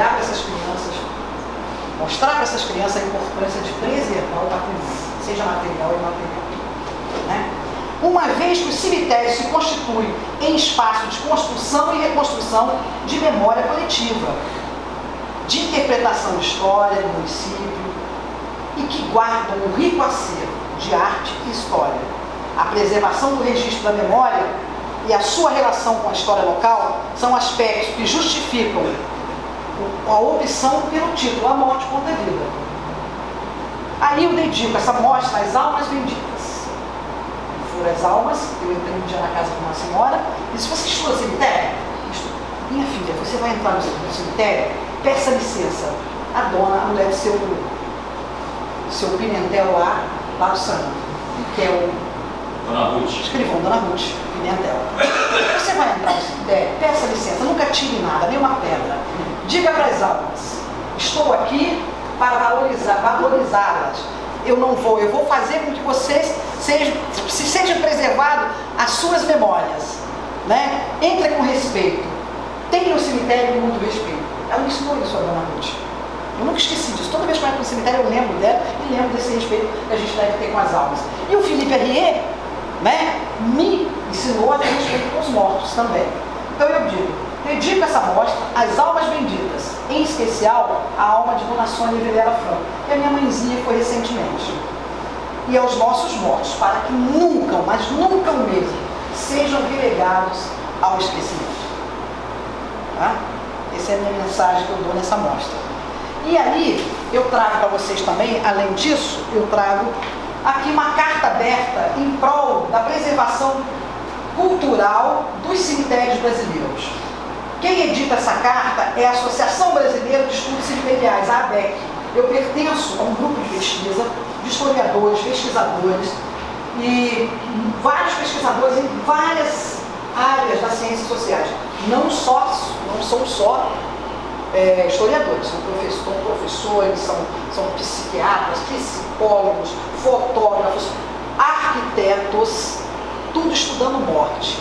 olhar para essas crianças, mostrar para essas crianças a importância de preservar o patrimônio, seja material e material. Né? Uma vez que os cemitérios se constituem em espaço de construção e reconstrução de memória coletiva, de interpretação história do município e que guardam um rico acervo de arte e história. A preservação do registro da memória e a sua relação com a história local são aspectos que justificam a opção pelo título A Morte contra a Vida. Aí eu dedico essa mostra às almas benditas. Foram as almas, eu entrei um dia na casa de uma senhora e disse, você estuda cemitério? Minha filha, você vai entrar no cemitério? Peça licença. A dona, a mulher do seu, seu Pimentel lá, lá do Santo, que é o Dona Ruth. escrivão, Dona Ruth Pimentel. Você vai entrar no cemitério? Peça licença, nunca tire nada, nem uma pedra. Diga para as almas, estou aqui para valorizá-las. Eu não vou, eu vou fazer com que vocês sejam, se sejam preservadas as suas memórias. Né? Entre com respeito. Tenha o cemitério com muito respeito. Ela me ensinou isso, a dona Ruth. Eu nunca esqueci disso. Toda vez que eu entro no cemitério, eu lembro dela e lembro desse respeito que a gente deve ter com as almas. E o Felipe Herrier, né, me ensinou a ter respeito com os mortos também. Então eu digo, dedico essa mostra às almas benditas, em especial a alma de Dona Sônia Vilela Franco, que a minha mãezinha foi recentemente. E aos nossos mortos, para que nunca, mas nunca mesmo, sejam relegados ao esquecimento. Tá? Essa é a minha mensagem que eu dou nessa mostra. E aí, eu trago para vocês também, além disso, eu trago aqui uma carta aberta em prol da preservação cultural dos cemitérios brasileiros. Quem edita essa carta é a Associação Brasileira de Estudos Cemiteriais, a ABEC. Eu pertenço a um grupo de pesquisa de historiadores, pesquisadores e vários pesquisadores em várias áreas das ciências sociais. Não só, não são só é, historiadores, são professores, professores são, são psiquiatras, psicólogos, fotógrafos, arquitetos, tudo estudando morte.